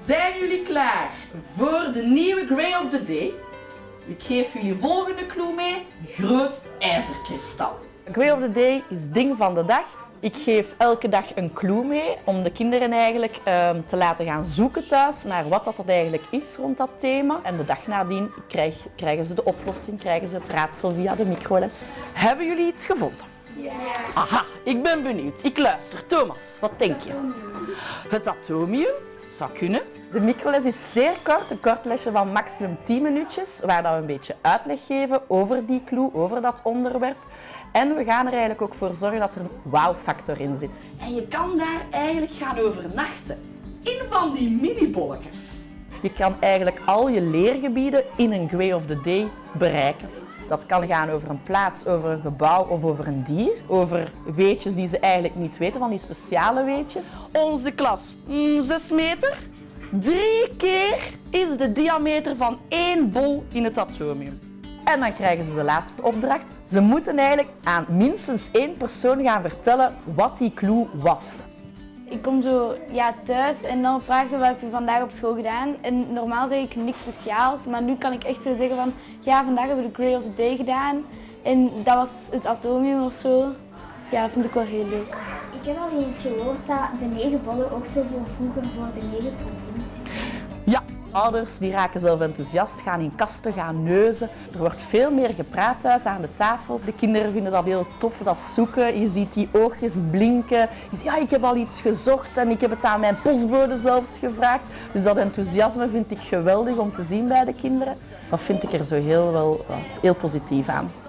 Zijn jullie klaar voor de nieuwe Gray of the Day? Ik geef jullie volgende clue mee. Groot ijzerkristal. Grey of the Day is ding van de dag. Ik geef elke dag een clue mee om de kinderen eigenlijk ehm, te laten gaan zoeken thuis naar wat dat eigenlijk is rond dat thema. En de dag nadien krijg- krijgen ze de oplossing, krijgen ze het raadsel via de microles. Hebben jullie iets gevonden? Ja. Aha, ik ben benieuwd. Ik luister. Thomas, wat denk je? Het atomium? Zou kunnen. De microles is zeer kort, een kort lesje van maximum 10 minuutjes, waar dat we een beetje uitleg geven over die clue, over dat onderwerp. En we gaan er eigenlijk ook voor zorgen dat er een wow-factor in zit. En je kan daar eigenlijk gaan overnachten. In van die mini-bolletjes. Je kan eigenlijk al je leergebieden in een Grey of the Day bereiken. Dat kan gaan over een plaats, over een gebouw of over een dier. Over weetjes die ze eigenlijk niet weten, van die speciale weetjes. Onze klas, mm, 6 meter. Drie keer is de diameter van één bol in het atomium. En dan krijgen ze de laatste opdracht. Ze moeten eigenlijk aan minstens één persoon gaan vertellen wat die clue was. Ik kom zo ja, thuis en dan vraagt ze wat heb je vandaag op school gedaan. En normaal zeg ik niks speciaals, maar nu kan ik echt zo zeggen van ja, vandaag hebben we de Grey of the Day gedaan. En dat was het atomium of zo. Ja, dat vind ik wel heel leuk. Ik heb al eens gehoord dat de negen bollen ook zo voor vroeger voor de negen provincies. Ouders die raken zelf enthousiast, gaan in kasten, gaan neuzen. Er wordt veel meer gepraat thuis aan de tafel. De kinderen vinden dat heel tof, dat zoeken. Je ziet die oogjes blinken. Je ziet, ja, ik heb al iets gezocht en ik heb het aan mijn postbode zelfs gevraagd. Dus dat enthousiasme vind ik geweldig om te zien bij de kinderen. Dat vind ik er zo heel, wel heel positief aan.